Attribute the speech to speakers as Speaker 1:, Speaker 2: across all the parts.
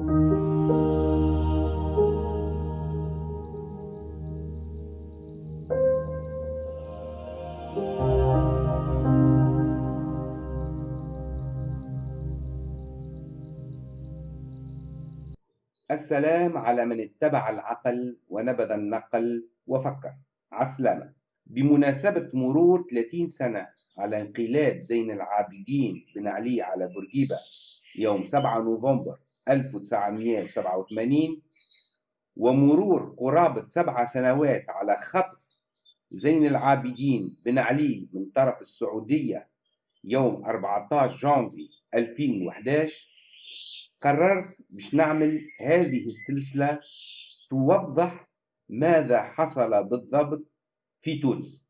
Speaker 1: السلام على من اتبع العقل ونبذ النقل وفكر. عسلامة. بمناسبة مرور 30 سنة على انقلاب زين العابدين بن علي على بورقيبة يوم 7 نوفمبر 1987 ومرور قرابة سبع سنوات على خطف زين العابدين بن علي من طرف السعودية يوم 14 جانفي 2011 قررت باش نعمل هذه السلسلة توضح ماذا حصل بالضبط في تونس.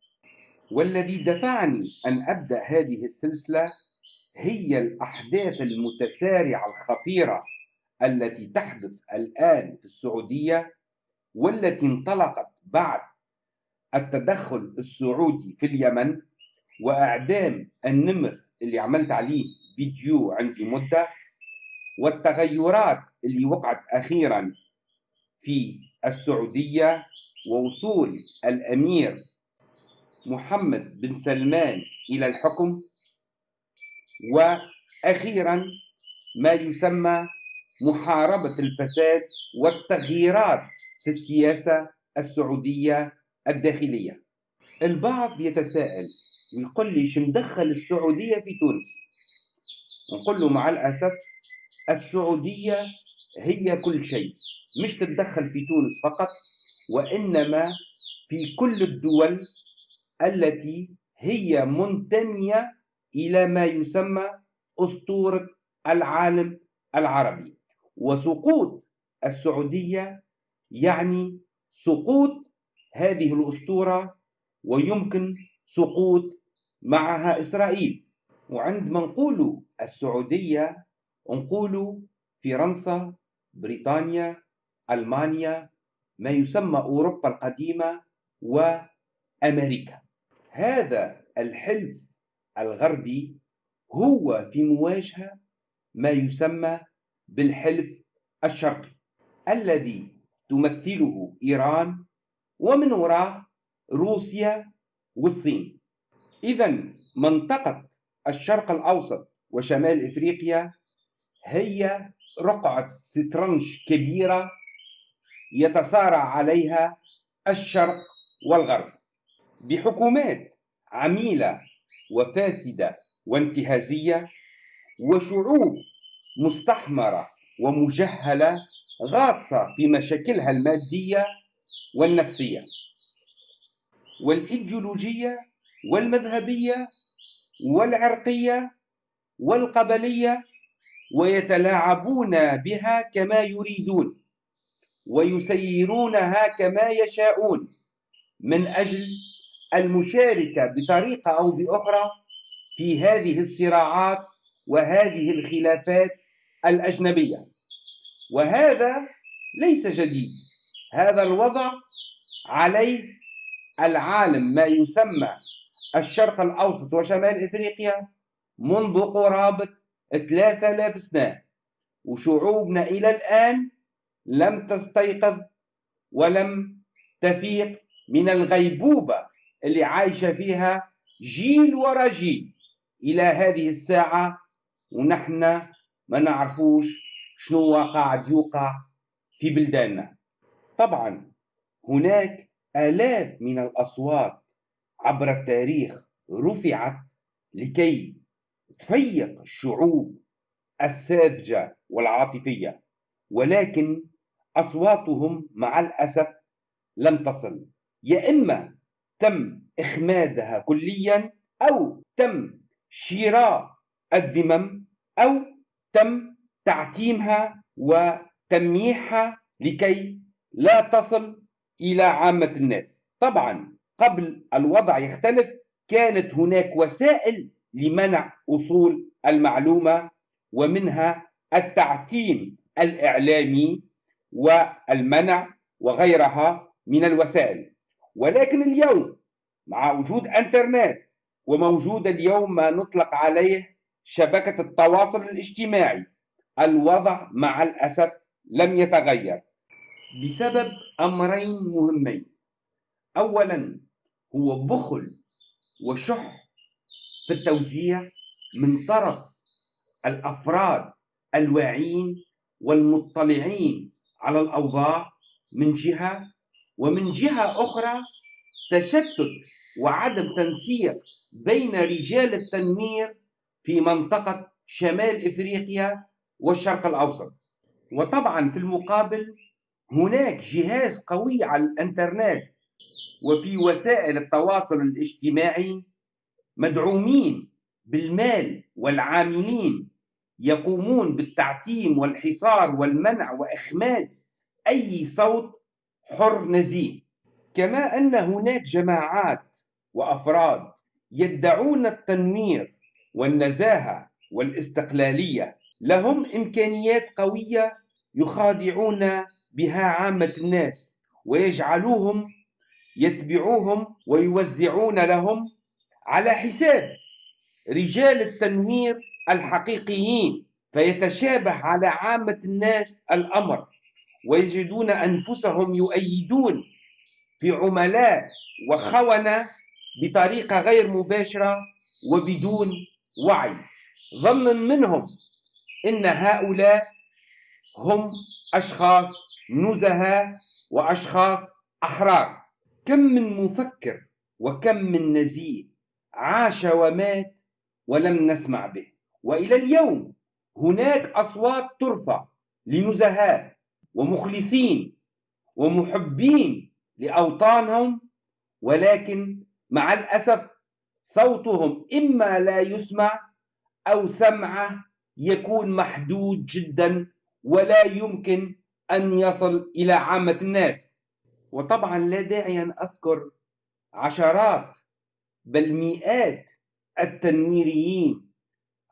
Speaker 1: والذي دفعني أن أبدأ هذه السلسلة هي الأحداث المتسارعة الخطيرة التي تحدث الآن في السعودية والتي انطلقت بعد التدخل السعودي في اليمن وإعدام النمر اللي عملت عليه فيديو عندي مدة والتغيرات اللي وقعت أخيرا في السعودية ووصول الأمير محمد بن سلمان إلى الحكم وأخيرا ما يسمى محاربة الفساد والتغييرات في السياسة السعودية الداخلية. البعض يتساءل ويقول لي شو مدخل السعودية في تونس؟ نقول له مع الأسف السعودية هي كل شيء مش تتدخل في تونس فقط وإنما في كل الدول التي هي منتمية إلى ما يسمى أسطورة العالم العربي. وسقوط السعودية يعني سقوط هذه الأسطورة ويمكن سقوط معها إسرائيل. وعندما نقول السعودية نقول فرنسا بريطانيا ألمانيا ما يسمى أوروبا القديمة وأمريكا. هذا الحلف الغربي هو في مواجهة ما يسمى بالحلف الشرقي الذي تمثله إيران ومن وراه روسيا والصين. إذا منطقة الشرق الأوسط وشمال إفريقيا هي رقعة سترنج كبيرة يتصارع عليها الشرق والغرب. بحكومات عميلة وفاسدة وانتهازية وشعوب مستحمرة ومجهلة غاصة في مشاكلها المادية والنفسية والإيديولوجية والمذهبية والعرقية والقبلية ويتلاعبون بها كما يريدون ويسيرونها كما يشاءون من أجل المشاركة بطريقة أو بأخرى في هذه الصراعات وهذه الخلافات الأجنبية. وهذا ليس جديد. هذا الوضع عليه العالم ما يسمى الشرق الأوسط وشمال إفريقيا منذ قرابة 3000 سنة. وشعوبنا إلى الآن لم تستيقظ ولم تفيق من الغيبوبة اللي عايشة فيها جيل ورا جيل. إلى هذه الساعة ونحن ما نعرفوش شنو قاعد يوقع في بلداننا. طبعا هناك آلاف من الأصوات عبر التاريخ رفعت لكي تفيق الشعوب الساذجة والعاطفية ولكن أصواتهم مع الأسف لم تصل. يا إما تم إخمادها كليا أو تم شراء الذمم أو تم تعتيمها وتمييحها لكي لا تصل إلى عامة الناس. طبعا قبل الوضع يختلف كانت هناك وسائل لمنع وصول المعلومة ومنها التعتيم الإعلامي والمنع وغيرها من الوسائل. ولكن اليوم مع وجود إنترنت وموجود اليوم ما نطلق عليه شبكة التواصل الاجتماعي. الوضع مع الأسف لم يتغير. بسبب أمرين مهمين. أولا هو بخل وشح في التوزيع من طرف الأفراد الواعين والمطلعين على الأوضاع من جهة ومن جهة أخرى تشتت وعدم تنسيق بين رجال التنوير في منطقة شمال إفريقيا والشرق الأوسط. وطبعا في المقابل هناك جهاز قوي على الإنترنت وفي وسائل التواصل الاجتماعي مدعومين بالمال والعاملين يقومون بالتعتيم والحصار والمنع وإخماد أي صوت حر نزيه. كما أن هناك جماعات وأفراد يدعون التنوير والنزاهة والاستقلالية لهم إمكانيات قوية يخادعون بها عامة الناس ويجعلوهم يتبعوهم ويوزعون لهم على حساب رجال التنوير الحقيقيين فيتشابه على عامة الناس الأمر ويجدون أنفسهم يؤيدون في عملاء وخونة بطريقة غير مباشرة وبدون وعي ظنا منهم إن هؤلاء هم أشخاص نزهاء وأشخاص أحرار. كم من مفكر وكم من نزيه عاش ومات ولم نسمع به. وإلى اليوم هناك أصوات ترفع لنزهاء ومخلصين ومحبين لأوطانهم ولكن مع الأسف صوتهم إما لا يسمع أو سمعه يكون محدود جدا ولا يمكن أن يصل إلى عامة الناس. وطبعا لا داعي أن أذكر عشرات بل مئات التنويريين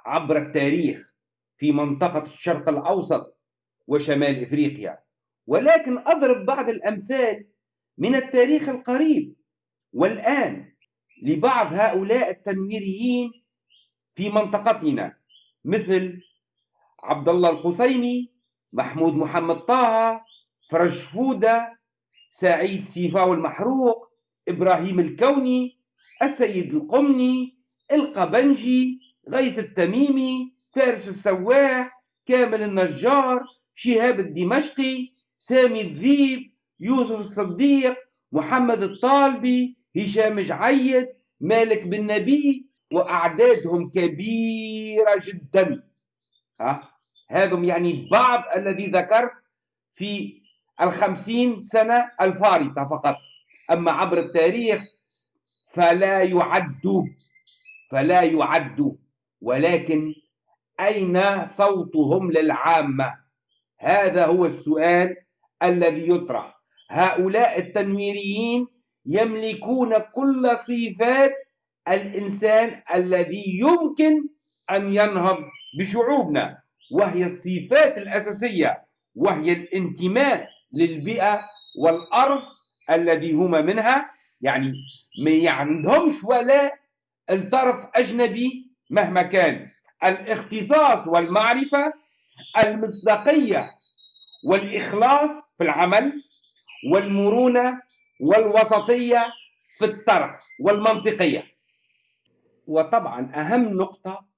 Speaker 1: عبر التاريخ في منطقة الشرق الأوسط وشمال إفريقيا. ولكن أضرب بعض الأمثال من التاريخ القريب والآن. لبعض هؤلاء التنويريين في منطقتنا مثل عبد الله القصيمي محمود محمد طه فرج فودة سعيد سيفاو المحروق إبراهيم الكوني السيد القمني القبنجي غيث التميمي فارس السواح كامل النجار شهاب الدمشقي سامي الذيب يوسف الصديق محمد الطالبي هشام جعيد مالك بن نبي وأعدادهم كبيرة جدا. ها؟ هذم يعني بعض الذي ذكرت في الخمسين سنة الفارطة فقط. أما عبر التاريخ فلا يعد فلا يعد. ولكن أين صوتهم للعامة؟ هذا هو السؤال الذي يطرح. هؤلاء التنويريين يملكون كل صفات الإنسان الذي يمكن أن ينهض بشعوبنا وهي الصفات الأساسية وهي الانتماء للبيئة والأرض الذي هما منها. يعني ما عندهمش ولا الطرف أجنبي مهما كان. الاختصاص والمعرفة المصداقية والإخلاص في العمل والمرونة والوسطية في الطرح والمنطقية. وطبعا أهم نقطة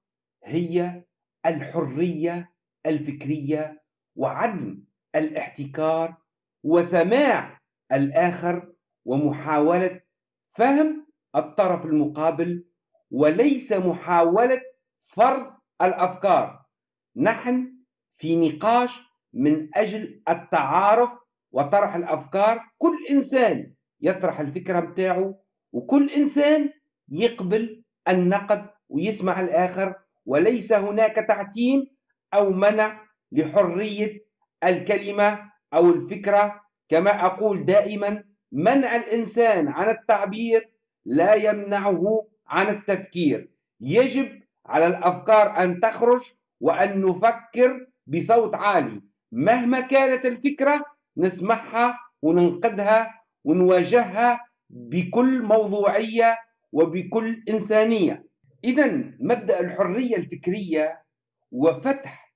Speaker 1: هي الحرية الفكرية وعدم الاحتكار وسماع الآخر ومحاولة فهم الطرف المقابل وليس محاولة فرض الأفكار. نحن في نقاش من أجل التعارف وطرح الأفكار كل إنسان يطرح الفكرة متاعه وكل إنسان يقبل النقد ويسمع الآخر وليس هناك تعتيم أو منع لحرية الكلمة أو الفكرة. كما أقول دائما منع الإنسان عن التعبير لا يمنعه عن التفكير. يجب على الأفكار أن تخرج وأن نفكر بصوت عالي. مهما كانت الفكرة نسمعها وننقدها ونواجهها بكل موضوعية وبكل إنسانية. إذا مبدأ الحرية الفكرية وفتح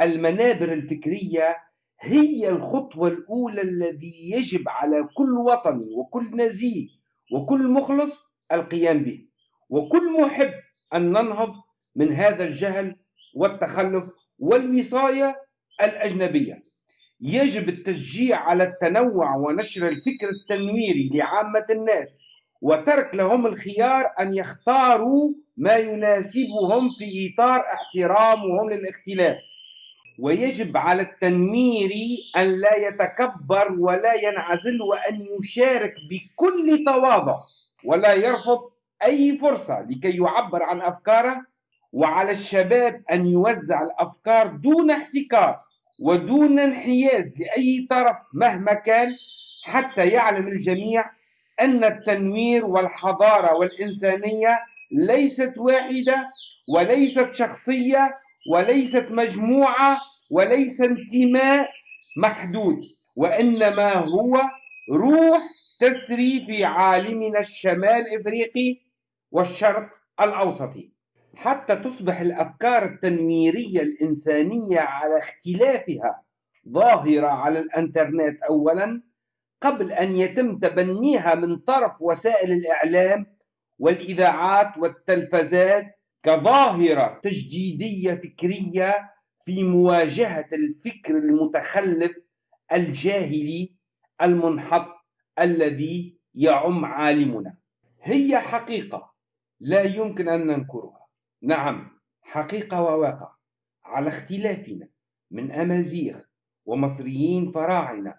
Speaker 1: المنابر الفكرية هي الخطوة الأولى الذي يجب على كل وطني وكل نزيه وكل مخلص القيام به. وكل محب أن ننهض من هذا الجهل والتخلف والوصاية الأجنبية. يجب التشجيع على التنوع ونشر الفكر التنويري لعامة الناس وترك لهم الخيار أن يختاروا ما يناسبهم في إطار احترامهم للاختلاف. ويجب على التنوير أن لا يتكبر ولا ينعزل وأن يشارك بكل تواضع ولا يرفض أي فرصة لكي يعبر عن أفكاره وعلى الشباب أن يوزع الأفكار دون احتكار. ودون انحياز لأي طرف مهما كان حتى يعلم الجميع أن التنوير والحضارة والإنسانية ليست واحدة وليست شخصية وليست مجموعة وليس انتماء محدود وإنما هو روح تسري في عالمنا الشمال إفريقي والشرق الأوسطي. حتى تصبح الأفكار التنويرية الإنسانية على اختلافها ظاهرة على الإنترنت أولا قبل أن يتم تبنيها من طرف وسائل الإعلام والإذاعات والتلفزات كظاهرة تجديدية فكرية في مواجهة الفكر المتخلف الجاهلي المنحط الذي يعم عالمنا. هي حقيقة لا يمكن أن ننكرها. نعم حقيقة وواقع. على اختلافنا من أمازيغ ومصريين فراعنة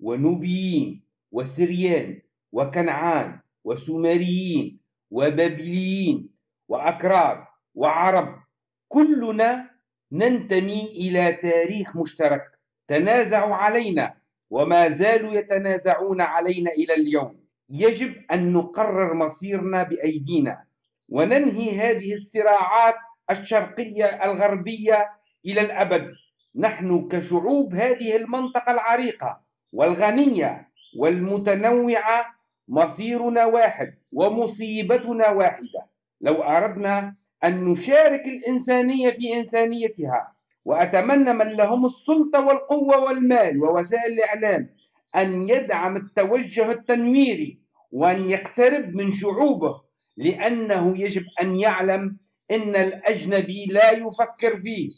Speaker 1: ونوبيين وسريان وكنعان وسومريين وبابليين وأكراد وعرب كلنا ننتمي إلى تاريخ مشترك تنازعوا علينا وما زالوا يتنازعون علينا إلى اليوم. يجب أن نقرر مصيرنا بأيدينا. وننهي هذه الصراعات الشرقية الغربية إلى الأبد. نحن كشعوب هذه المنطقة العريقة والغنية والمتنوعة مصيرنا واحد ومصيبتنا واحدة. لو أردنا أن نشارك الإنسانية في إنسانيتها وأتمنى من لهم السلطة والقوة والمال ووسائل الإعلام أن يدعم التوجه التنويري وأن يقترب من شعوبه لأنه يجب أن يعلم أن الأجنبي لا يفكر فيه.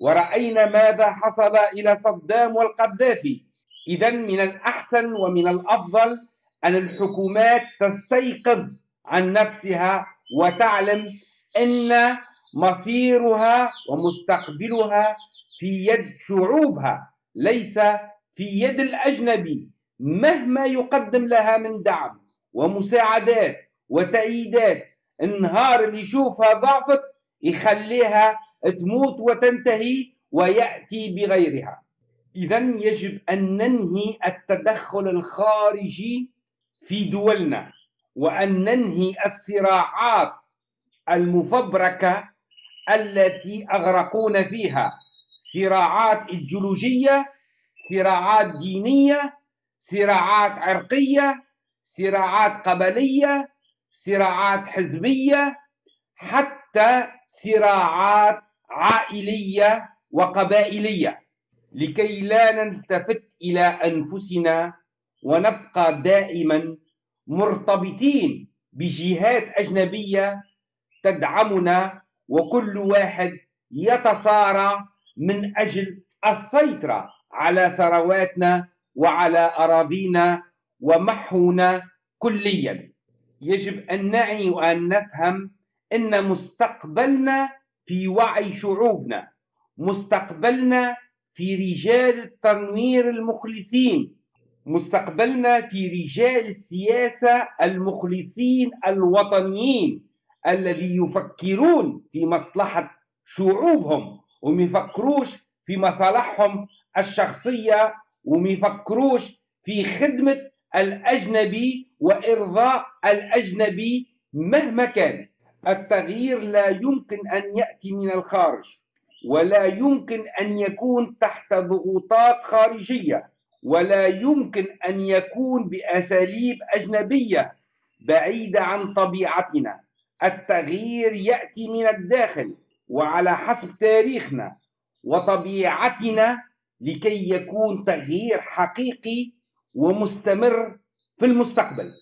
Speaker 1: ورأينا ماذا حصل إلى صدام والقذافي. إذا من الأحسن ومن الأفضل أن الحكومات تستيقظ عن نفسها وتعلم أن مصيرها ومستقبلها في يد شعوبها ليس في يد الأجنبي مهما يقدم لها من دعم ومساعدات وتأييدات. النهار اللي يشوفها ضعفت يخليها تموت وتنتهي ويأتي بغيرها. إذا يجب أن ننهي التدخل الخارجي في دولنا وأن ننهي الصراعات المفبركة التي أغرقونا فيها. صراعات إيديولوجية صراعات دينية صراعات عرقية صراعات قبلية صراعات حزبية حتى صراعات عائلية وقبائلية. لكي لا نلتفت إلى أنفسنا ونبقى دائما مرتبطين بجهات أجنبية تدعمنا وكل واحد يتصارع من أجل السيطرة على ثرواتنا وعلى أراضينا ومحونا كليا. يجب أن نعي وأن نفهم أن مستقبلنا في وعي شعوبنا مستقبلنا في رجال التنوير المخلصين مستقبلنا في رجال السياسة المخلصين الوطنيين الذي يفكرون في مصلحة شعوبهم وما يفكروش في مصالحهم الشخصية وما يفكروش في خدمة الأجنبي وإرضاء الأجنبي مهما كان. التغيير لا يمكن أن يأتي من الخارج ولا يمكن أن يكون تحت ضغوطات خارجية ولا يمكن أن يكون بأساليب أجنبية بعيدة عن طبيعتنا. التغيير يأتي من الداخل وعلى حسب تاريخنا وطبيعتنا لكي يكون تغيير حقيقي ومستمر في المستقبل.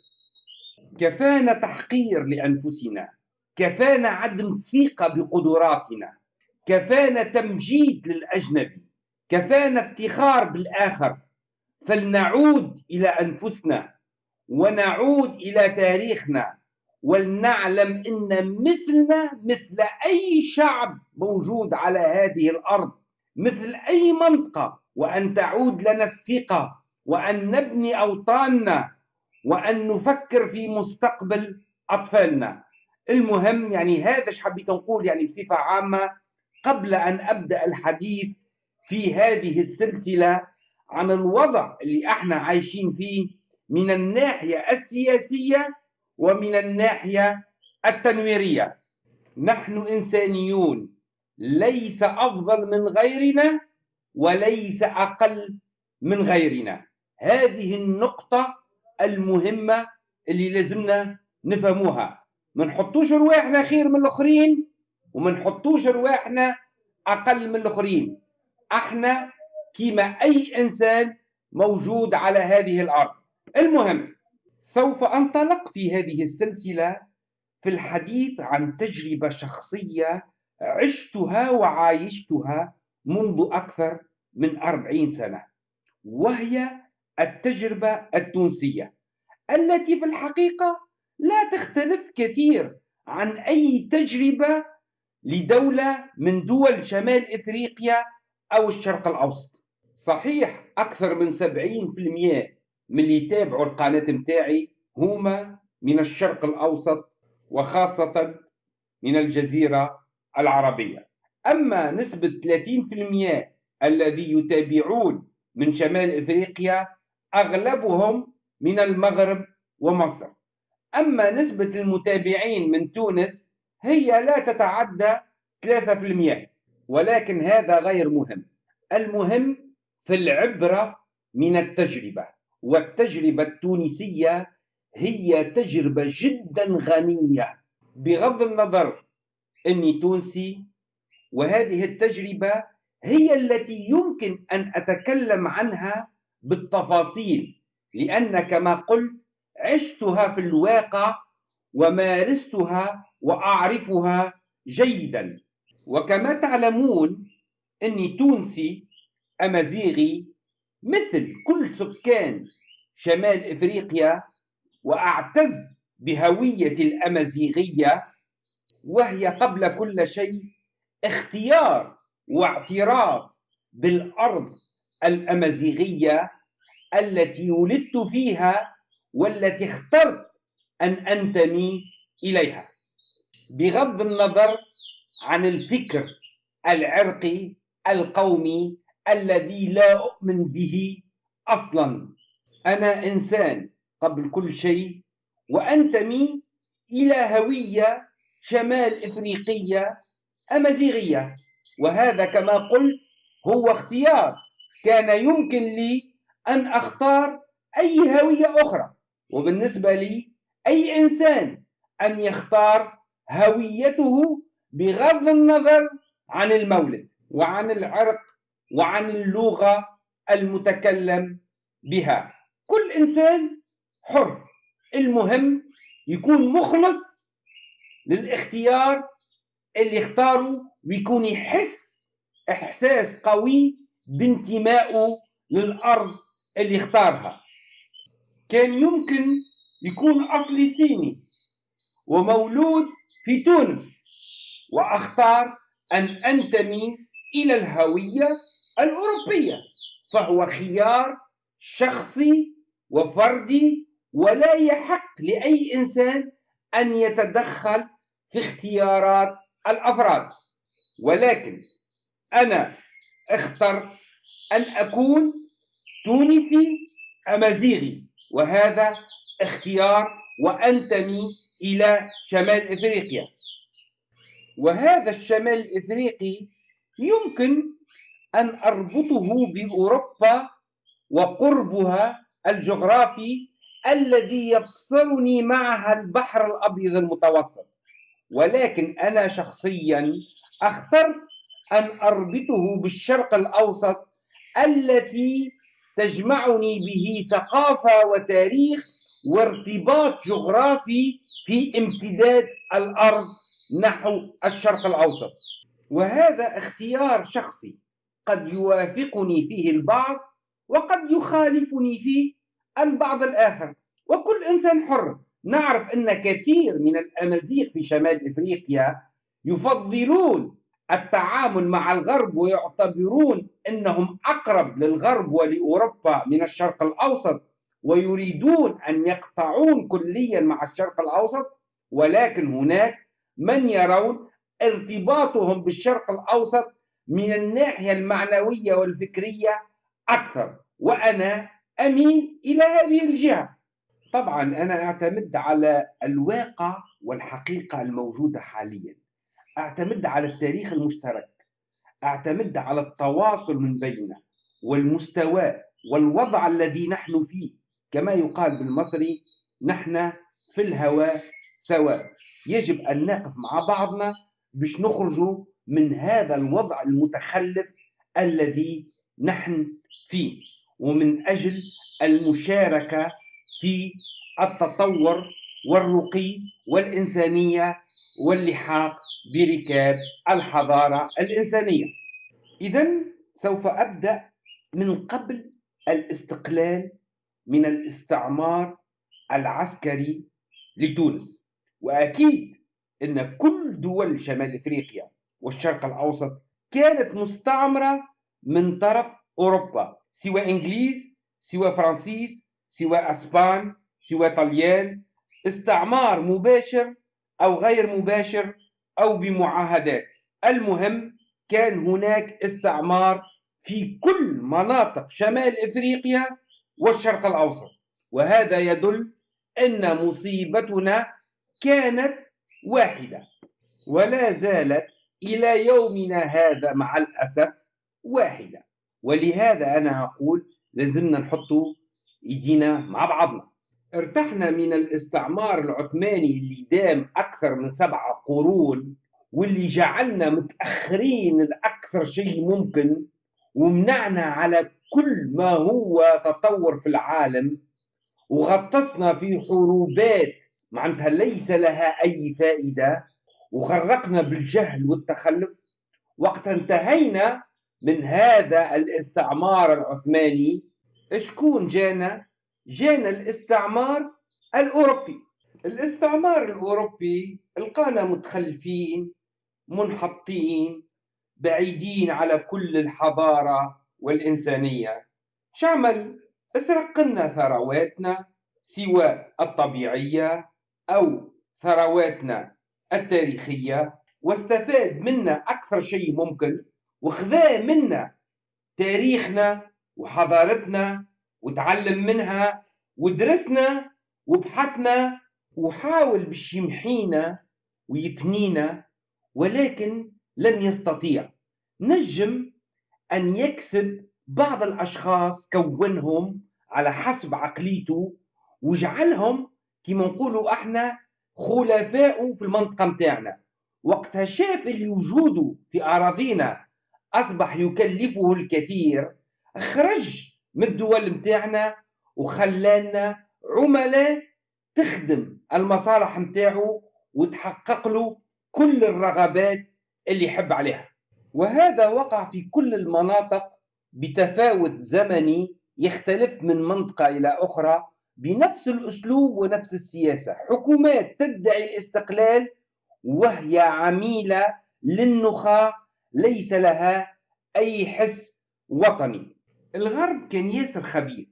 Speaker 1: كفانا تحقير لأنفسنا كفانا عدم ثقة بقدراتنا كفانا تمجيد للأجنبي كفانا افتخار بالآخر. فلنعود إلى أنفسنا ونعود إلى تاريخنا ولنعلم إن مثلنا مثل أي شعب موجود على هذه الأرض مثل أي منطقة وأن تعود لنا الثقة وأن نبني أوطاننا وأن نفكر في مستقبل أطفالنا. المهم يعني هذا إيش حبيت نقول يعني بصفة عامة قبل أن أبدأ الحديث في هذه السلسلة عن الوضع اللي إحنا عايشين فيه من الناحية السياسية ومن الناحية التنويرية. نحن إنسانيون ليس أفضل من غيرنا وليس أقل من غيرنا. هذه النقطة المهمة اللي لازمنا نفهموها. ما نحطوش رواحنا خير من الآخرين وما نحطوش رواحنا أقل من الآخرين. أحنا كيما أي إنسان موجود على هذه الأرض. المهم سوف أنطلق في هذه السلسلة في الحديث عن تجربة شخصية عشتها وعايشتها منذ أكثر من أربعين سنة وهي التجربة التونسية التي في الحقيقة لا تختلف كثير عن أي تجربة لدولة من دول شمال إفريقيا أو الشرق الأوسط. صحيح أكثر من 70% من اللي يتابعوا القناة متاعي هما من الشرق الأوسط وخاصة من الجزيرة العربية. أما نسبة 30% الذي يتابعون من شمال إفريقيا أغلبهم من المغرب ومصر. أما نسبة المتابعين من تونس هي لا تتعدى 3% ولكن هذا غير مهم. المهم في العبرة من التجربة والتجربة التونسية هي تجربة جدا غنية. بغض النظر إني تونسي وهذه التجربة هي التي يمكن أن أتكلم عنها بالتفاصيل لأن كما قلت عشتها في الواقع ومارستها وأعرفها جيدا. وكما تعلمون إني تونسي أمازيغي مثل كل سكان شمال إفريقيا وأعتز بهويتي الأمازيغية وهي قبل كل شيء اختيار واعتراف بالأرض الأمازيغية التي ولدت فيها والتي اخترت أن أنتمي إليها. بغض النظر عن الفكر العرقي القومي الذي لا أؤمن به أصلا. أنا إنسان قبل كل شيء وأنتمي إلى هوية شمال إفريقية أمازيغية وهذا كما قلت هو اختيار كان يمكن لي أن أختار أي هوية أخرى. وبالنسبة لي أي إنسان أن يختار هويته بغض النظر عن المولد وعن العرق وعن اللغة المتكلم بها. كل إنسان حر. المهم يكون مخلص للاختيار اللي اختاره ويكون يحس إحساس قوي بانتمائه للأرض اللي اختارها. كان يمكن يكون اصلي صيني ومولود في تونس وأختار أن أنتمي إلى الهوية الأوروبية فهو خيار شخصي وفردي ولا يحق لأي إنسان أن يتدخل في اختيارات الأفراد. ولكن أنا اخترت أن أكون تونسي أمازيغي وهذا اختيار وأنتمي إلى شمال إفريقيا. وهذا الشمال الافريقي يمكن أن أربطه بأوروبا وقربها الجغرافي الذي يفصلني معها البحر الأبيض المتوسط. ولكن أنا شخصيا أخترت أن أربطه بالشرق الأوسط التي تجمعني به ثقافة وتاريخ وارتباط جغرافي في امتداد الأرض نحو الشرق الأوسط. وهذا اختيار شخصي قد يوافقني فيه البعض وقد يخالفني فيه البعض الآخر. وكل إنسان حر. نعرف أن كثير من الأمازيغ في شمال إفريقيا يفضلون التعامل مع الغرب ويعتبرون أنهم أقرب للغرب ولأوروبا من الشرق الأوسط ويريدون أن يقطعون كليا مع الشرق الأوسط ولكن هناك من يرون ارتباطهم بالشرق الأوسط من الناحية المعنوية والفكرية أكثر. وأنا أميل إلى هذه الجهة. طبعا أنا أعتمد على الواقع والحقيقة الموجودة حاليا. أعتمد على التاريخ المشترك. أعتمد على التواصل من بيننا والمستوى والوضع الذي نحن فيه. كما يقال بالمصري نحن في الهواء سواء. يجب أن نقف مع بعضنا باش نخرجوا من هذا الوضع المتخلف الذي نحن فيه. ومن أجل المشاركة في التطور والرقي والإنسانية واللحاق بركاب الحضارة الإنسانية. إذا سوف أبدأ من قبل الاستقلال من الاستعمار العسكري لتونس. وأكيد أن كل دول شمال إفريقيا والشرق الأوسط كانت مستعمرة من طرف أوروبا سواء إنجليز سواء فرنسيس سواء أسبان سواء طليان استعمار مباشر أو غير مباشر أو بمعاهدات. المهم كان هناك استعمار في كل مناطق شمال إفريقيا والشرق الأوسط. وهذا يدل أن مصيبتنا كانت واحدة ولا زالت إلى يومنا هذا مع الأسف واحدة. ولهذا أنا أقول لازمنا نحط إيدينا مع بعضنا. ارتحنا من الاستعمار العثماني اللي دام أكثر من سبعة قرون واللي جعلنا متأخرين الأكثر شيء ممكن ومنعنا على كل ما هو تطور في العالم وغطسنا في حروبات معناتها ليس لها أي فائدة وغرقنا بالجهل والتخلف وقت انتهينا من هذا الاستعمار العثماني شكون جانا؟ جانا الاستعمار الأوروبي. الاستعمار الأوروبي لقانا متخلفين منحطين بعيدين على كل الحضارة والإنسانية. شعمل اسرق لنا ثرواتنا سواء الطبيعية أو ثرواتنا التاريخية. واستفاد منا أكثر شيء ممكن وخذا منا تاريخنا وحضارتنا وتعلم منها ودرسنا وبحثنا وحاول باش يمحينا ويفنينا ولكن لم يستطيع. نجم أن يكسب بعض الأشخاص كونهم على حسب عقليته وجعلهم كما نقولوا إحنا خلفاء في المنطقة متاعنا. وقتها شاف اللي وجوده في أراضينا أصبح يكلفه الكثير خرج من الدول متاعنا وخلانا عملاء تخدم المصالح متاعه وتحقق له كل الرغبات اللي يحب عليها. وهذا وقع في كل المناطق بتفاوت زمني يختلف من منطقة إلى أخرى بنفس الأسلوب ونفس السياسة. حكومات تدعي الاستقلال وهي عميلة للنخاع ليس لها أي حس وطني. الغرب كان ياسر خبير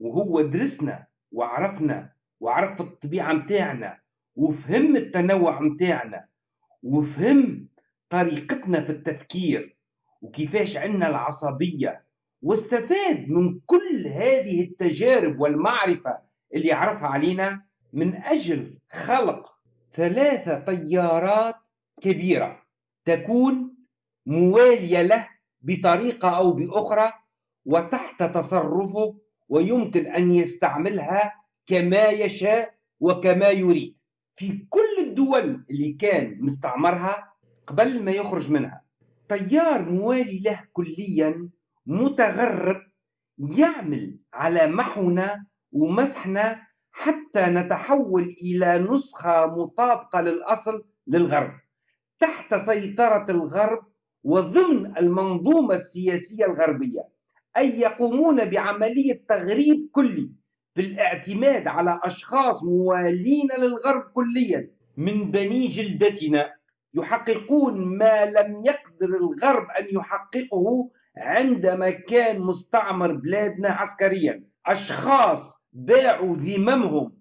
Speaker 1: وهو درسنا وعرفنا وعرف الطبيعة متاعنا وفهم التنوع متاعنا وفهم طريقتنا في التفكير وكيفاش عندنا العصبية واستفاد من كل هذه التجارب والمعرفة اللي عرفها علينا من أجل خلق ثلاثة طيارات كبيرة تكون موالية له بطريقة أو بأخرى وتحت تصرفه ويمكن أن يستعملها كما يشاء وكما يريد. في كل الدول اللي كان مستعمرها قبل ما يخرج منها تيار موالي له كليا متغرب يعمل على محونا ومسحنا حتى نتحول إلى نسخة مطابقة للأصل للغرب. تحت سيطرة الغرب وضمن المنظومة السياسية الغربية. أي يقومون بعملية تغريب كلي بالاعتماد على أشخاص موالين للغرب كليا. من بني جلدتنا يحققون ما لم يقدر الغرب أن يحققه عندما كان مستعمر بلادنا عسكريا. أشخاص باعوا ذممهم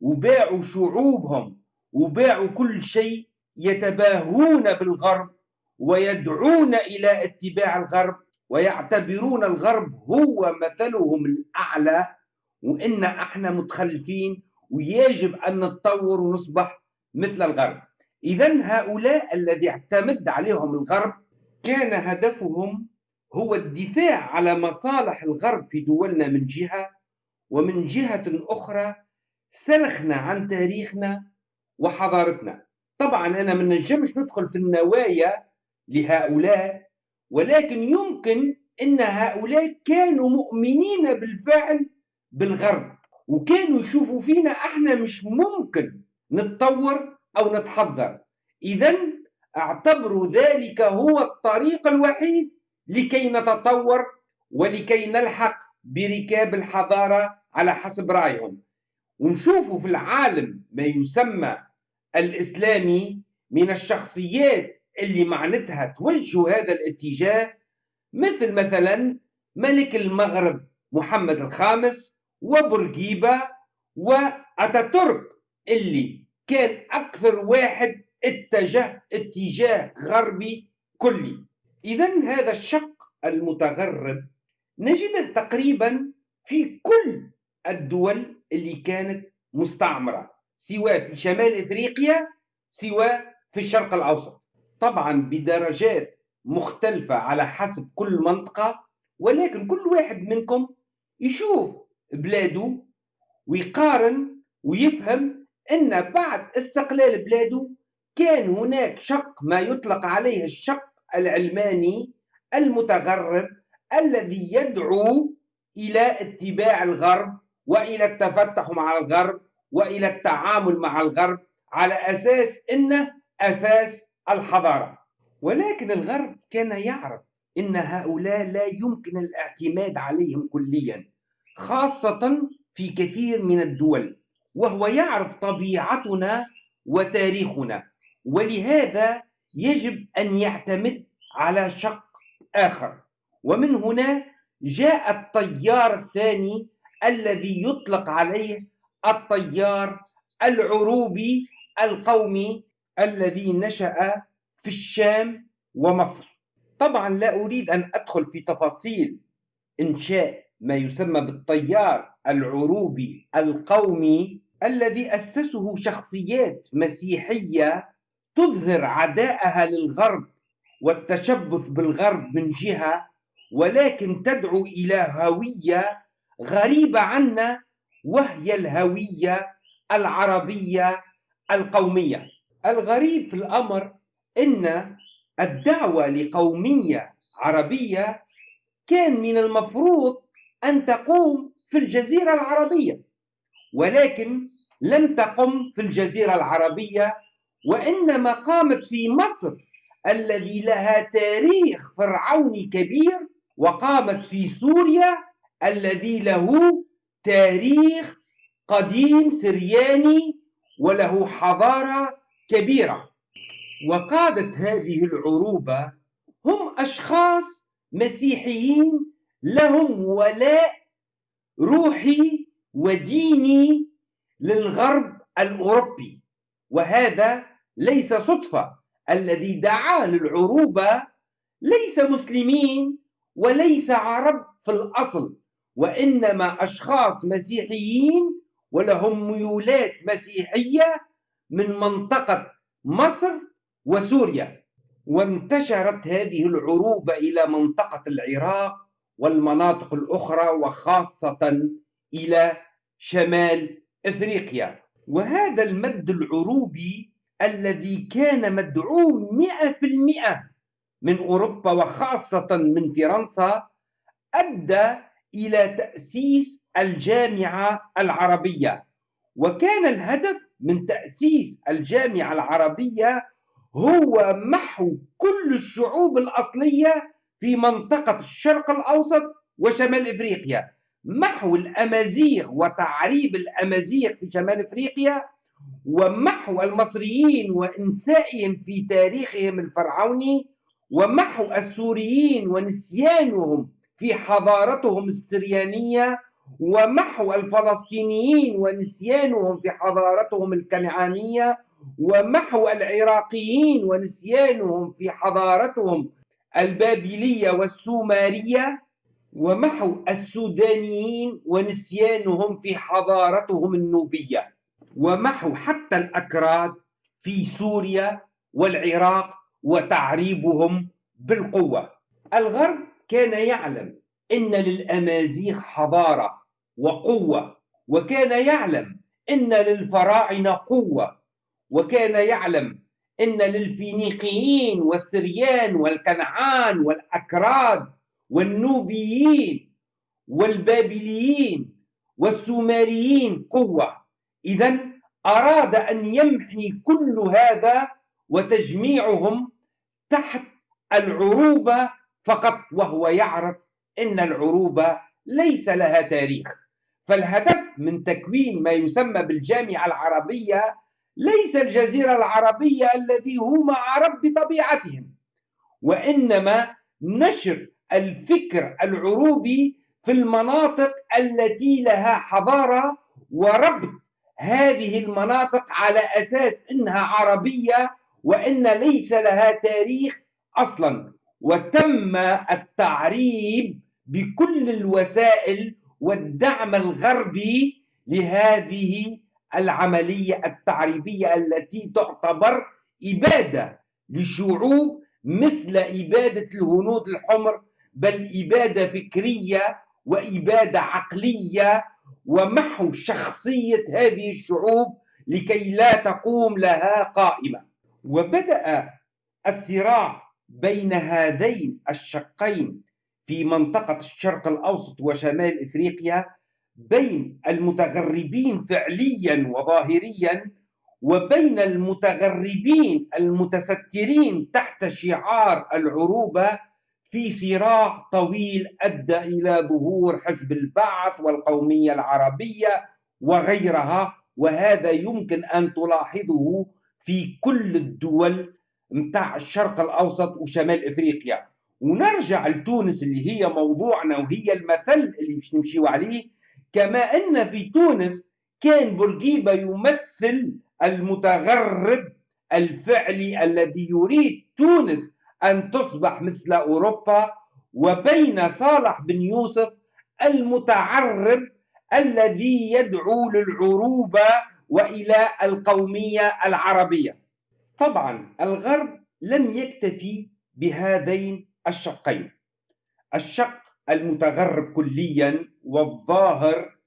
Speaker 1: وباعوا شعوبهم وباعوا كل شيء يتباهون بالغرب ويدعون إلى اتباع الغرب. ويعتبرون الغرب هو مثلهم الأعلى وإن إحنا متخلفين ويجب أن نتطور ونصبح مثل الغرب. إذا هؤلاء الذي اعتمد عليهم الغرب كان هدفهم هو الدفاع على مصالح الغرب في دولنا من جهة ومن جهة أخرى سلخنا عن تاريخنا وحضارتنا. طبعا أنا من نجمش ندخل في النوايا لهؤلاء ولكن يمكن أن هؤلاء كانوا مؤمنين بالفعل بالغرب وكانوا يشوفوا فينا إحنا مش ممكن نتطور أو نتحضر. إذا اعتبروا ذلك هو الطريق الوحيد لكي نتطور ولكي نلحق بركاب الحضارة على حسب رأيهم. ونشوفوا في العالم ما يسمى الإسلامي من الشخصيات اللي معناتها توجه هذا الاتجاه مثل مثلا ملك المغرب محمد الخامس وبورقيبة وأتاتورك اللي كان أكثر واحد اتجه اتجاه غربي كلي. إذا هذا الشق المتغرب نجده تقريبا في كل الدول اللي كانت مستعمرة سواء في شمال إفريقيا سواء في الشرق الأوسط. طبعا بدرجات مختلفة على حسب كل منطقة ولكن كل واحد منكم يشوف بلاده ويقارن ويفهم أن بعد استقلال بلاده كان هناك شق ما يطلق عليه الشق العلماني المتغرب الذي يدعو إلى اتباع الغرب وإلى التفتح مع الغرب وإلى التعامل مع الغرب على أساس أنه أساس الحضارة. ولكن الغرب كان يعرف أن هؤلاء لا يمكن الاعتماد عليهم كليا خاصة في كثير من الدول وهو يعرف طبيعتنا وتاريخنا. ولهذا يجب أن يعتمد على شق آخر. ومن هنا جاء التيار الثاني الذي يطلق عليه التيار العروبي القومي الذي نشأ في الشام ومصر. طبعا لا أريد أن أدخل في تفاصيل إنشاء ما يسمى بالتيار العروبي القومي الذي أسسه شخصيات مسيحية تظهر عداءها للغرب والتشبث بالغرب من جهة ولكن تدعو إلى هوية غريبة عنا وهي الهوية العربية القومية. الغريب في الأمر أن الدعوة لقومية عربية كان من المفروض أن تقوم في الجزيرة العربية ولكن لم تقم في الجزيرة العربية وإنما قامت في مصر الذي لها تاريخ فرعوني كبير وقامت في سوريا الذي له تاريخ قديم سرياني وله حضارة كبيرة. وقادة هذه العروبة هم أشخاص مسيحيين لهم ولاء روحي وديني للغرب الأوروبي. وهذا ليس صدفة. الذي دعا للعروبة ليس مسلمين وليس عرب في الأصل وإنما أشخاص مسيحيين ولهم ميولات مسيحية من منطقة مصر وسوريا وانتشرت هذه العروبة إلى منطقة العراق والمناطق الأخرى وخاصة إلى شمال إفريقيا. وهذا المد العروبي الذي كان مدعوم مئة في المئة من أوروبا وخاصة من فرنسا أدى إلى تأسيس الجامعة العربية. وكان الهدف من تأسيس الجامعة العربية هو محو كل الشعوب الأصلية في منطقة الشرق الأوسط وشمال إفريقيا. محو الأمازيغ وتعريب الأمازيغ في شمال إفريقيا ومحو المصريين وإنسائهم في تاريخهم الفرعوني ومحو السوريين ونسيانهم في حضارتهم السريانية ومحو الفلسطينيين ونسيانهم في حضارتهم الكنعانية ومحو العراقيين ونسيانهم في حضارتهم البابلية والسومرية ومحو السودانيين ونسيانهم في حضارتهم النوبية ومحو حتى الأكراد في سوريا والعراق وتعريبهم بالقوة. الغرب كان يعلم إن للأمازيغ حضارة وقوة وكان يعلم إن للفراعنة قوة وكان يعلم إن للفينيقيين والسريان والكنعان والأكراد والنوبيين والبابليين والسومريين قوة. إذا أراد أن يمحي كل هذا وتجميعهم تحت العروبة فقط وهو يعرف أن العروبة ليس لها تاريخ. فالهدف من تكوين ما يسمى بالجامعة العربية ليس الجزيرة العربية الذي هم عرب بطبيعتهم وإنما نشر الفكر العروبي في المناطق التي لها حضارة وربط هذه المناطق على أساس أنها عربية وأن ليس لها تاريخ أصلا. وتم التعريب بكل الوسائل والدعم الغربي لهذه العملية التعريبية التي تعتبر إبادة لشعوب مثل إبادة الهنود الحمر بل إبادة فكرية وإبادة عقلية ومحو شخصية هذه الشعوب لكي لا تقوم لها قائمة. وبدأ الصراع بين هذين الشقين في منطقة الشرق الأوسط وشمال إفريقيا بين المتغربين فعليا وظاهريا وبين المتغربين المتسترين تحت شعار العروبة في صراع طويل أدى إلى ظهور حزب البعث والقومية العربية وغيرها وهذا يمكن أن تلاحظه في كل الدول متاع الشرق الأوسط وشمال إفريقيا. ونرجع لتونس اللي هي موضوعنا وهي المثل اللي باش نمشيو عليه كما أن في تونس كان بورقيبة يمثل المتغرب الفعلي الذي يريد تونس أن تصبح مثل أوروبا وبين صالح بن يوسف المتعرب الذي يدعو للعروبة وإلى القومية العربية. طبعا الغرب لم يكتفي بهذين الشقين. الشق المتغرب كليا والظاهر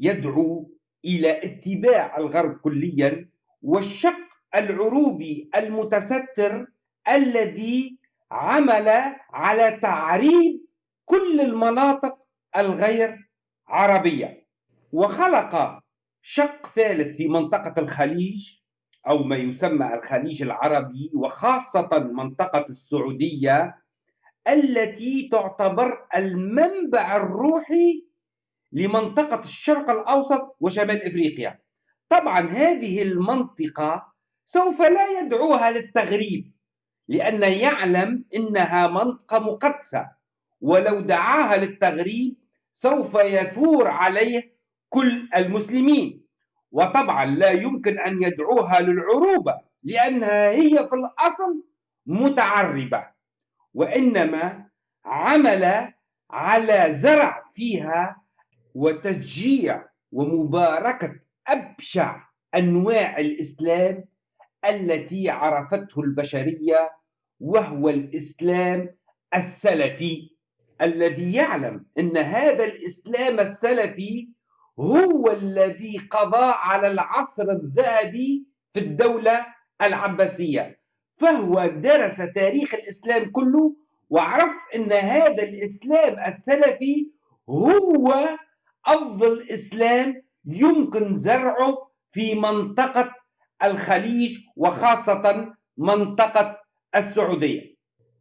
Speaker 1: يدعو إلى اتباع الغرب كليا والشق العروبي المتستر الذي عمل على تعريب كل المناطق الغير عربية. وخلق شق ثالث في منطقة الخليج أو ما يسمى الخليج العربي وخاصة منطقة السعودية التي تعتبر المنبع الروحي لمنطقة الشرق الأوسط وشمال إفريقيا. طبعا هذه المنطقة سوف لا يدعوها للتغريب لأن يعلم إنها منطقة مقدسة ولو دعاها للتغريب سوف يثور عليه كل المسلمين. وطبعا لا يمكن أن يدعوها للعروبة لأنها هي في الأصل متعربة. وإنما عمل على زرع فيها وتشجيع ومباركة أبشع أنواع الإسلام التي عرفته البشرية وهو الإسلام السلفي الذي يعلم أن هذا الإسلام السلفي هو الذي قضى على العصر الذهبي في الدولة العباسية. فهو درس تاريخ الإسلام كله وعرف أن هذا الإسلام السلفي هو أفضل إسلام يمكن زرعه في منطقة الخليج وخاصة منطقة السعودية.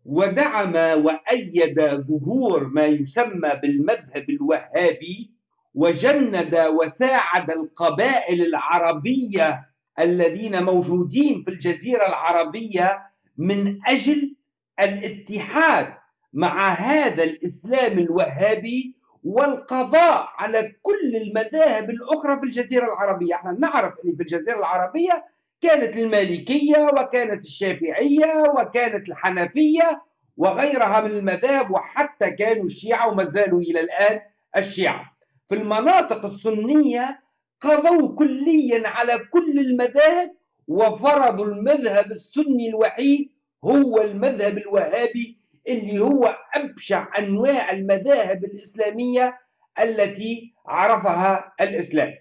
Speaker 1: ودعم وأيد ظهور ما يسمى بالمذهب الوهابي وجند وساعد القبائل العربية الذين موجودين في الجزيرة العربية من أجل الاتحاد مع هذا الإسلام الوهابي والقضاء على كل المذاهب الأخرى في الجزيرة العربية. إحنا نعرف أن في الجزيرة العربية كانت المالكية وكانت الشافعية وكانت الحنفية وغيرها من المذاهب وحتى كانوا الشيعة وما زالوا إلى الآن الشيعة. في المناطق السنية قضوا كليا على كل المذاهب وفرضوا المذهب السني الوحيد هو المذهب الوهابي اللي هو أبشع أنواع المذاهب الإسلامية التي عرفها الإسلام.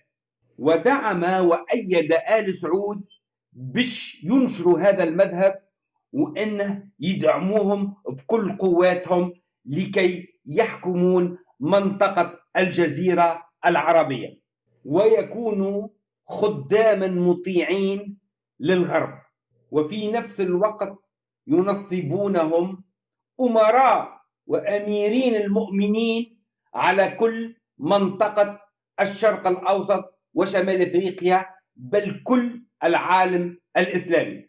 Speaker 1: ودعم وأيد آل سعود باش ينشروا هذا المذهب وأنه يدعموهم بكل قواتهم لكي يحكمون منطقة الجزيرة العربية. ويكونوا خداما مطيعين للغرب. وفي نفس الوقت ينصبونهم أمراء وأميرين المؤمنين على كل منطقة الشرق الأوسط وشمال أفريقيا بل كل العالم الإسلامي.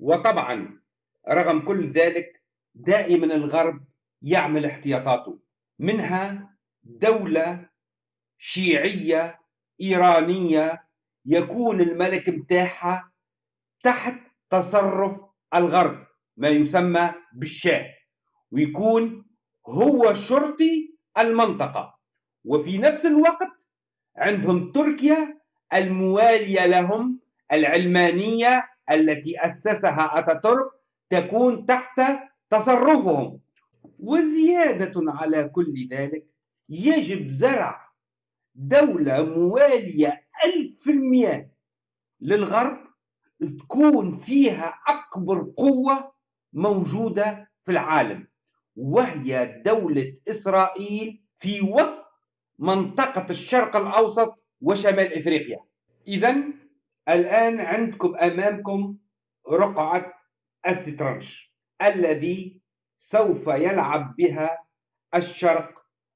Speaker 1: وطبعا رغم كل ذلك دائما الغرب يعمل احتياطاته. منها دولة شيعية إيرانية يكون الملك متاعها تحت تصرف الغرب ما يسمى بالشاه ويكون هو شرطي المنطقة. وفي نفس الوقت عندهم تركيا الموالية لهم العلمانية التي أسسها أتاتورك تكون تحت تصرفهم. وزيادة على كل ذلك يجب زرع دولة موالية ألف في المئة للغرب تكون فيها أكبر قوة موجودة في العالم وهي دولة إسرائيل في وسط منطقة الشرق الأوسط وشمال إفريقيا. إذا الآن عندكم أمامكم رقعة السترنج الذي سوف يلعب بها الشرق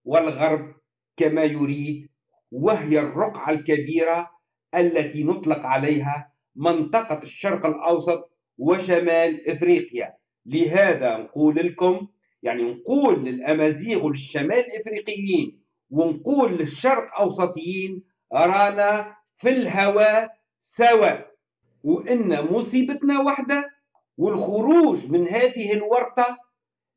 Speaker 1: والغرب كما يريد وهي الرقعة الكبيرة التي نطلق عليها منطقة الشرق الأوسط وشمال إفريقيا. لهذا نقول لكم يعني نقول للأمازيغ والشمال الإفريقيين ونقول للشرق أوسطيين رانا في الهواء سوا. وإن مصيبتنا واحدة والخروج من هذه الورطة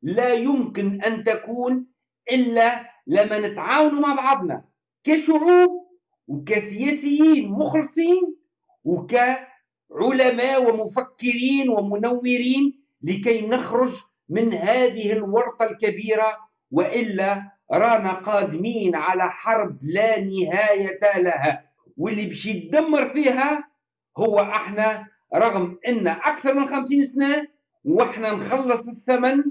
Speaker 1: لا يمكن أن تكون إلا لما نتعاونوا مع بعضنا. كشعوب وكسياسيين مخلصين وكعلماء ومفكرين ومنورين لكي نخرج من هذه الورطة الكبيرة وإلا رانا قادمين على حرب لا نهاية لها. واللي باش يدمر فيها هو أحنا رغم إن أكثر من خمسين سنة وإحنا نخلص الثمن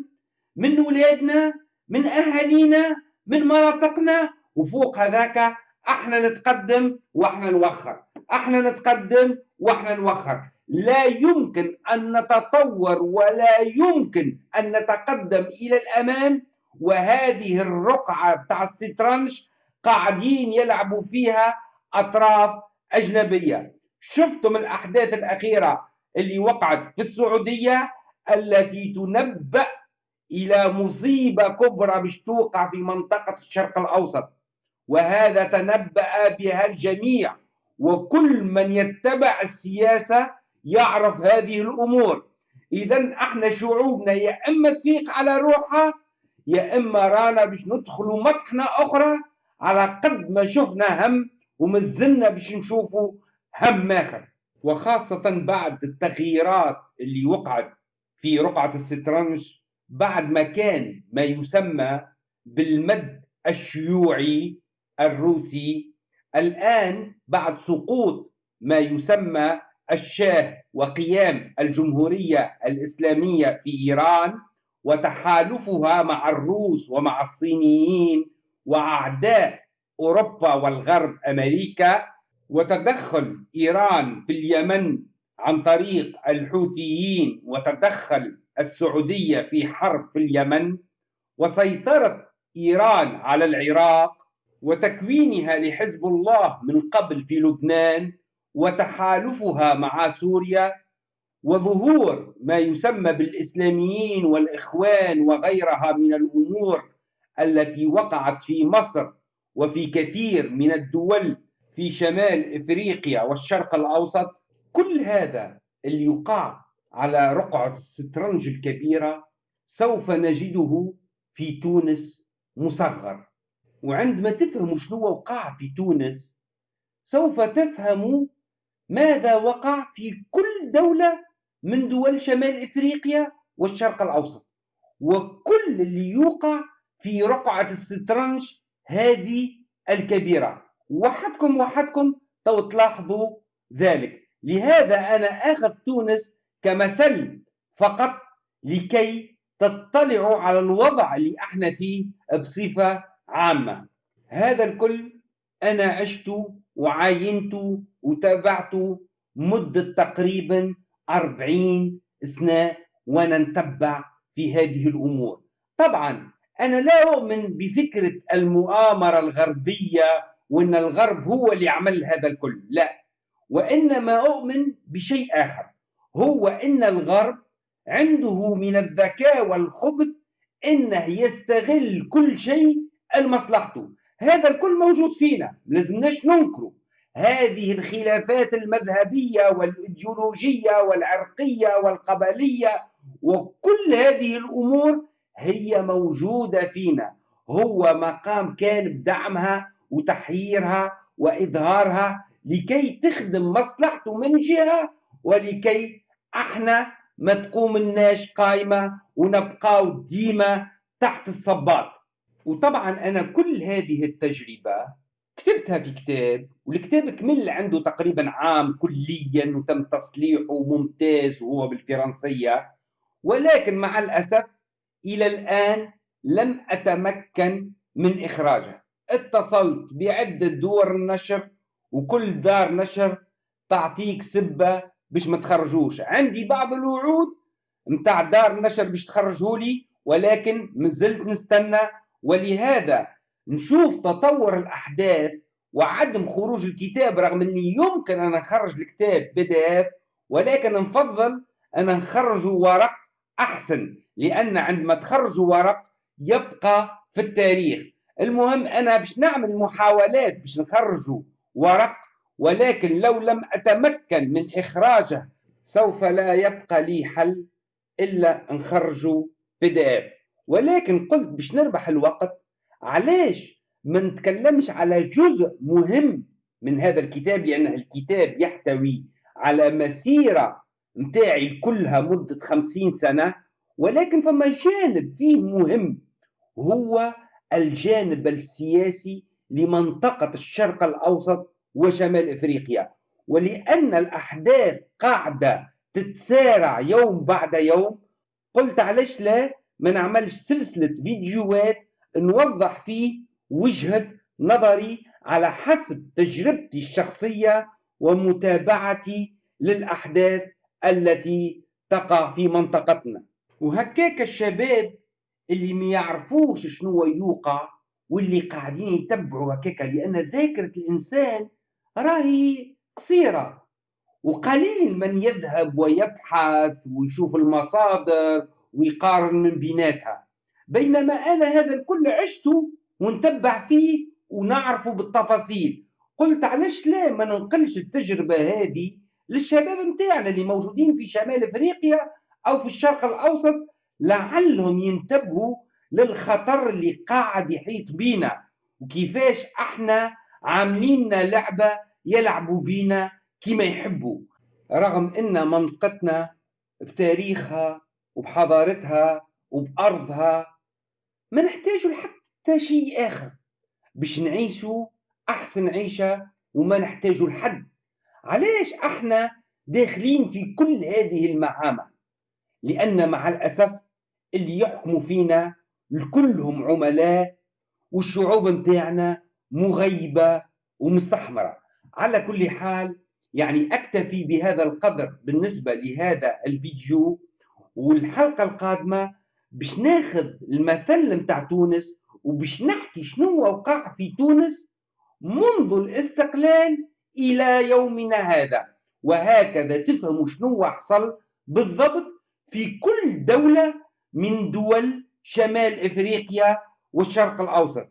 Speaker 1: من ولادنا من أهالينا من مناطقنا وفوق هذاك إحنا نتقدم وإحنا نوخر. إحنا نتقدم وإحنا نوخر. لا يمكن أن نتطور ولا يمكن أن نتقدم إلى الأمام وهذه الرقعة بتاع السترنج قاعدين يلعبوا فيها أطراف أجنبية. شفتم الأحداث الأخيرة اللي وقعت في السعودية التي تنبأ إلى مصيبة كبرى باش توقع في منطقة الشرق الأوسط؟ وهذا تنبأ بها الجميع. وكل من يتبع السياسة يعرف هذه الأمور. إذا إحنا شعوبنا يا إما تفيق على روحها يا إما رانا باش ندخلوا مطحنة أخرى على قد ما شفنا هم ومازلنا باش نشوفوا هم آخر. وخاصة بعد التغييرات اللي وقعت في رقعة السترنج بعد ما كان ما يسمى بالمد الشيوعي الروسي. الآن بعد سقوط ما يسمى الشاه وقيام الجمهورية الإسلامية في إيران وتحالفها مع الروس ومع الصينيين وأعداء أوروبا والغرب أمريكا وتدخل إيران في اليمن عن طريق الحوثيين وتدخل السعودية في حرب في اليمن وسيطرة إيران على العراق وتكوينها لحزب الله من قبل في لبنان وتحالفها مع سوريا وظهور ما يسمى بالإسلاميين والإخوان وغيرها من الأمور التي وقعت في مصر وفي كثير من الدول في شمال إفريقيا والشرق الأوسط. كل هذا اللي يقع على رقعة السترنج الكبيرة سوف نجده في تونس مصغر وعندما تفهموا شنو وقع في تونس سوف تفهموا ماذا وقع في كل دولة من دول شمال إفريقيا والشرق الأوسط. وكل اللي يوقع في رقعة السترنج هذه الكبيرة. وحدكم وحدكم تو تلاحظوا ذلك. لهذا أنا أخذ تونس كمثل فقط لكي تطلعوا على الوضع اللي إحنا فيه بصفة عامة. هذا الكل أنا عشت وعاينت وتابعت مدة تقريبا أربعين سنة وأنا نتبع في هذه الأمور. طبعا أنا لا أؤمن بفكرة المؤامرة الغربية وأن الغرب هو اللي عمل هذا الكل لا. وإنما أؤمن بشيء آخر هو أن الغرب عنده من الذكاء والخبث إنه يستغل كل شيء لمصلحته هذا الكل موجود فينا لازمناش ننكره هذه الخلافات المذهبية والإيديولوجية والعرقية والقبلية وكل هذه الأمور هي موجودة فينا. هو مقام كان بدعمها وتحييرها وإظهارها لكي تخدم مصلحته من جهة ولكي إحنا ما تقوم الناش قايمه ونبقاو ديما تحت الصباط. وطبعا أنا كل هذه التجربة كتبتها في كتاب والكتاب كمل عنده تقريبا عام كليا وتم تصليحه ممتاز وهو بالفرنسية. ولكن مع الأسف إلى الآن لم أتمكن من اخراجه اتصلت بعدة دور النشر وكل دار نشر تعطيك سبة باش ما تخرجوش. عندي بعض الوعود نتاع دار النشر باش تخرجوا لي ولكن مازلت نستنى ولهذا نشوف تطور الأحداث وعدم خروج الكتاب رغم أني يمكن أن نخرج الكتاب بي دي إف ولكن نفضل أن نخرجه ورق أحسن لأن عندما تخرجوا ورق يبقى في التاريخ. المهم أنا باش نعمل محاولات باش نخرجوا ورق ولكن لو لم أتمكن من إخراجه سوف لا يبقى لي حل إلا نخرجه بي دي إف. ولكن قلت باش نربح الوقت علاش ما نتكلمش على جزء مهم من هذا الكتاب؟ لأن الكتاب يحتوي على مسيرة متاعي كلها مدة خمسين سنة ولكن فما جانب فيه مهم هو الجانب السياسي لمنطقة الشرق الأوسط وشمال إفريقيا. ولأن الأحداث قاعدة تتسارع يوم بعد يوم قلت علاش لا؟ ما نعملش سلسلة فيديوهات نوضح فيه وجهة نظري على حسب تجربتي الشخصية ومتابعتي للأحداث التي تقع في منطقتنا. وهكاك الشباب اللي ما يعرفوش شنو يوقع واللي قاعدين يتبعوا هكاك لأن ذاكرة الإنسان راهي قصيرة. وقليل من يذهب ويبحث ويشوف المصادر ويقارن من بيناتها بينما أنا هذا الكل عشته ونتبع فيه ونعرفه بالتفاصيل. قلت علاش لا ما ننقلش التجربة هذه للشباب متاعنا اللي موجودين في شمال أفريقيا أو في الشرق الأوسط لعلهم ينتبهوا للخطر اللي قاعد يحيط بينا. وكيفاش إحنا عاملين لعبة يلعبوا بينا كما يحبوا. رغم إن منطقتنا بتاريخها وبحضارتها وبأرضها ما نحتاجوا لحتى شيء آخر باش نعيشوا أحسن عيشة وما نحتاجوا لحد. علاش أحنا داخلين في كل هذه المعامع لأن مع الأسف اللي يحكموا فينا كلهم عملاء والشعوب متاعنا مغيبة ومستحمرة. على كل حال يعني أكتفي بهذا القدر بالنسبة لهذا الفيديو والحلقة القادمة باش ناخذ المثل متاع تونس وباش نحكي شنو وقع في تونس منذ الاستقلال إلى يومنا هذا. وهكذا تفهموا شنو حصل بالضبط في كل دولة من دول شمال إفريقيا والشرق الأوسط.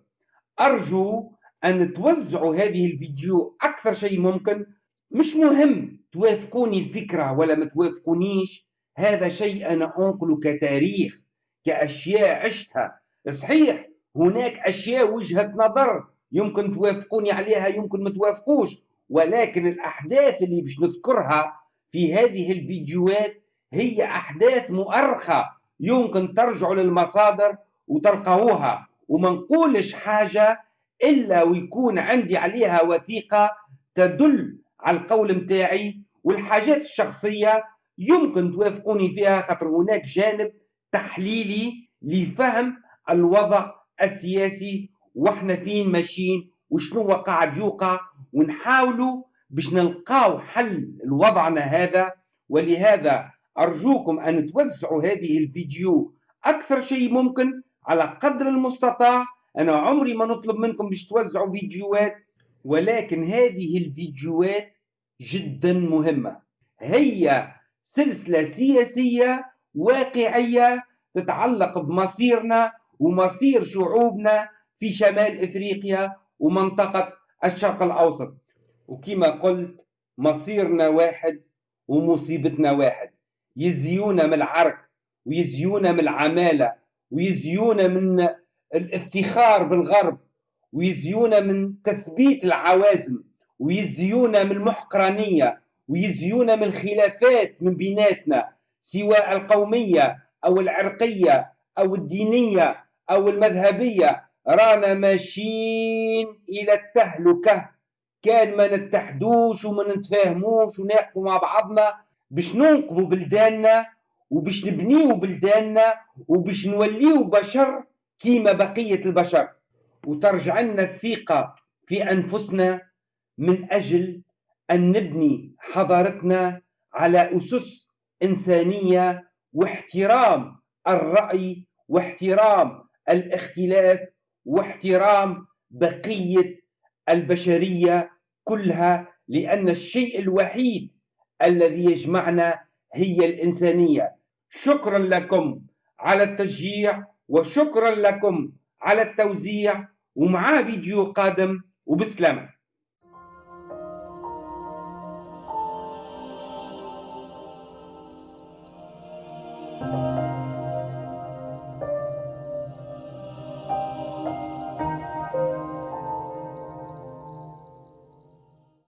Speaker 1: أرجو أن توزعوا هذه الفيديو أكثر شيء ممكن. مش مهم توافقوني الفكرة ولا ما توافقونيش هذا شيء أنا أنقله كتاريخ كأشياء عشتها. صحيح هناك أشياء وجهة نظر يمكن توافقوني عليها يمكن ما توافقوش ولكن الأحداث اللي باش نذكرها في هذه الفيديوهات هي أحداث مؤرخة يمكن ترجعوا للمصادر وتلقاوها. وما نقولش حاجة إلا ويكون عندي عليها وثيقة تدل على القول متاعي والحاجات الشخصية يمكن توافقوني فيها خاطر هناك جانب تحليلي لفهم الوضع السياسي وإحنا فين ماشيين وشنو قاعد يوقع ونحاولوا باش نلقاو حل لوضعنا هذا. ولهذا أرجوكم أن توزعوا هذه الفيديو أكثر شيء ممكن على قدر المستطاع. أنا عمري ما نطلب منكم باش توزعوا فيديوهات ولكن هذه الفيديوهات جدا مهمة. هي سلسلة سياسية واقعية تتعلق بمصيرنا ومصير شعوبنا في شمال إفريقيا ومنطقة الشرق الأوسط. وكما قلت مصيرنا واحد ومصيبتنا واحد. يزيونا من العرق ويزيونا من العمالة ويزيونا من الافتخار بالغرب ويزيونا من تثبيت العوازم ويزيونا من المحقرانية. ويزيونا من الخلافات من بيناتنا سواء القومية أو العرقية أو الدينية أو المذهبية رانا ماشيين إلى التهلكة. كان ما نتحدوش وما نتفاهموش ونقفوا مع بعضنا باش ننقذوا بلداننا وباش نبنيو بلداننا وباش نوليو بشر كيما بقية البشر. وترجع لنا الثقة في أنفسنا من أجل أن نبني حضارتنا على أسس إنسانية واحترام الرأي واحترام الاختلاف واحترام بقية البشرية كلها لأن الشيء الوحيد الذي يجمعنا هي الإنسانية. شكرا لكم على التشجيع وشكرا لكم على التوزيع ومعاه فيديو قادم وبسلامة.